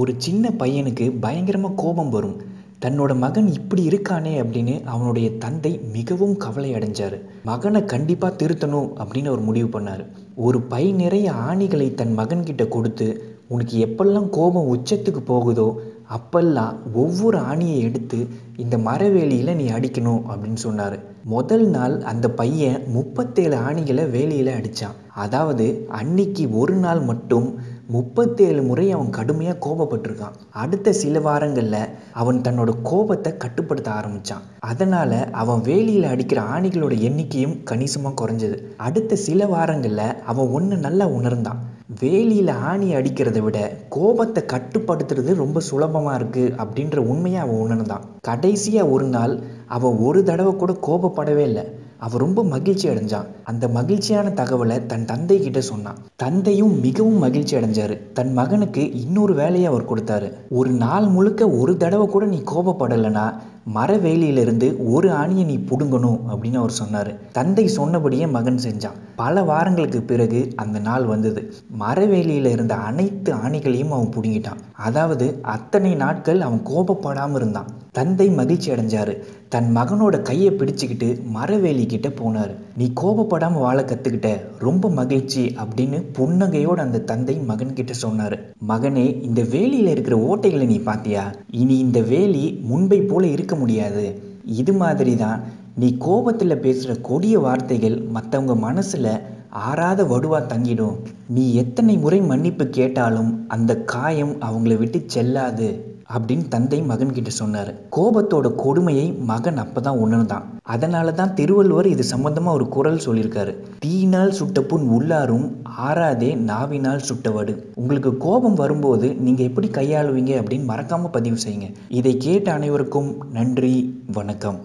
ஒரு சின்ன பையனுக்கு பயங்கரமாக கோபம் வரும். தன்னோட மகன் இப்படி இருக்கானே அப்படின்னு அவனுடைய தந்தை மிகவும் கவலை அடைஞ்சார். மகனை கண்டிப்பாக திருத்தணும் அப்படின்னு அவர் முடிவு பண்ணார். ஒரு பை நிறைய ஆணிகளை தன் மகன்கிட்ட கொடுத்து உனக்கு எப்பெல்லாம் கோபம் உச்சத்துக்கு போகுதோ அப்பெல்லாம் ஒவ்வொரு ஆணியை எடுத்து இந்த மரவேலியில் நீ அடிக்கணும் அப்படின்னு சொன்னார். முதல் நாள் அந்த பையன் முப்பத்தேழு ஆணிகளை வேலியில் அடித்தான் அதாவது அன்னைக்கு ஒரு நாள் மட்டும் முப்பத்தேழு முறை அவன் கடுமையாக கோபப்பட்டிருக்கான். அடுத்த சில வாரங்களில் அவன் தன்னோட கோபத்தை கட்டுப்படுத்த ஆரம்பித்தான் அதனால் அவன் வேலியில் அடிக்கிற ஆணிகளோட எண்ணிக்கையும் கணிசமாக குறைஞ்சது. அடுத்த சில வாரங்களில் அவன் ஒன்று நல்லா உணர்ந்தான். வேலியில் ஆணி அடிக்கிறத விட கோபத்தை கட்டுப்படுத்துறது ரொம்ப சுலபமாக இருக்குது அப்படின்ற உண்மையை அவன் உணர்ந்தான். கடைசியாக ஒரு நாள் அவன் ஒரு தடவை கூட கோபப்படவே இல்லை. அவன் ரொம்ப மகிழ்ச்சி அடைஞ்சான். அந்த மகிழ்ச்சியான தகவலை தன் தந்தை கிட்ட சொன்னான். தந்தையும் மிகவும் மகிழ்ச்சி அடைஞ்சாரு. தன் மகனுக்கு இன்னொரு வேலையை அவர் கொடுத்தாரு. ஒரு நாள் முழுக்க ஒரு தடவை கூட நீ கோபப்படலைன்னா மரவேலியிலிருந்து ஒரு ஆணியை நீ பிடுங்கணும் அப்படின்னு அவர் சொன்னார். தந்தை சொன்னபடியே மகன் செஞ்சான். பல வாரங்களுக்கு பிறகு அந்த நாள் வந்தது. மரவேலியில் இருந்த அனைத்து ஆணிகளையும் அவன் பிடுங்கிட்டான். அதாவது அத்தனை நாட்கள் அவன் கோபப்படாமல் இருந்தான். தந்தை மகிழ்ச்சி அடைஞ்சாரு. தன் மகனோட கையை பிடிச்சுக்கிட்டு மரவேலி கிட்ட போனார். நீ கோபப்படாமல் வாழ கற்றுக்கிட்ட ரொம்ப மகிழ்ச்சி அப்படின்னு புன்னகையோடு அந்த தந்தை மகன்கிட்ட சொன்னார். மகனே இந்த வேலியில் இருக்கிற ஓட்டைகளை நீ பார்த்தியா இனி இந்த வேலி முன்பை போல இருக்க முடியாது. இது மாதிரி தான் நீ கோபத்தில் பேசுகிற கொடிய வார்த்தைகள் மற்றவங்க மனசில் ஆறாத வடுவா தங்கிடும். நீ எத்தனை முறை மன்னிப்பு கேட்டாலும் அந்த காயம் அவங்கள விட்டு செல்லாது. அப்படின்னு தந்தை மகன்கிட்ட சொன்னார். கோபத்தோட கொடுமையை மகன் அப்போ தான் உணர்ந்தான். அதனால தான் திருவள்ளுவர் இது சம்பந்தமாக ஒரு குரல் சொல்லியிருக்காரு. தீயினால் சுட்ட புண் உள்ளாரும் ஆறாதே நாவினால் சுட்டவடு உங்களுக்கு கோபம் வரும்போது நீங்கள் எப்படி கையாளுவீங்க அப்படின்னு மறக்காமல் பதிவு செய்யுங்க. இதை கேட்ட அனைவருக்கும் நன்றி வணக்கம்.